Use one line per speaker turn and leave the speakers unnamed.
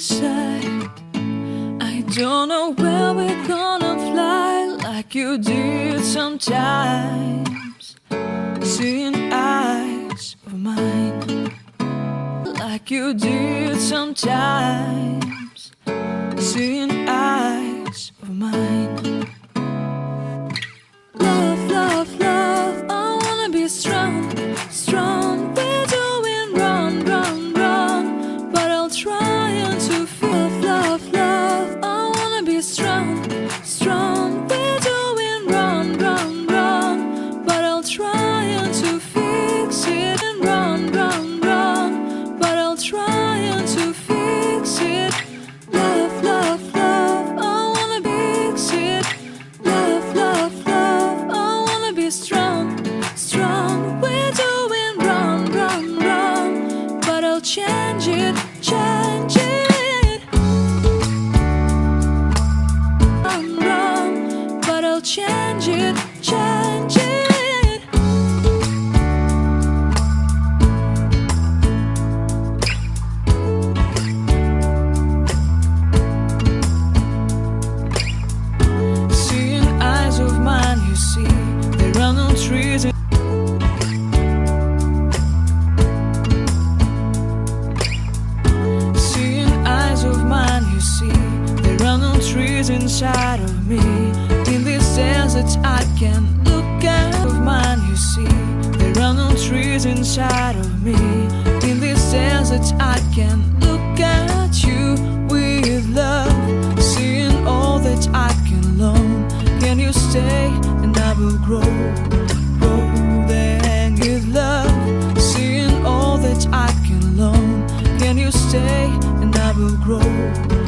beside? I don't know where we're gonna fly like you did sometimes. Seeing eyes of mine like you did sometimes. Seeing I'll to fix it. Love, love, love. I wanna fix it. Love, love, love. I wanna be strong, strong. We're doing wrong, wrong, wrong. But I'll change it, change it. Wrong. But I'll change it, change inside of me. In this desert, I can look out of mine, you see. There are no trees inside of me. In this desert, I can look at you with love. Seeing all that I can learn. Can you stay? And I will grow. Growing with love. Seeing all that I can learn. Can you stay? And I will grow.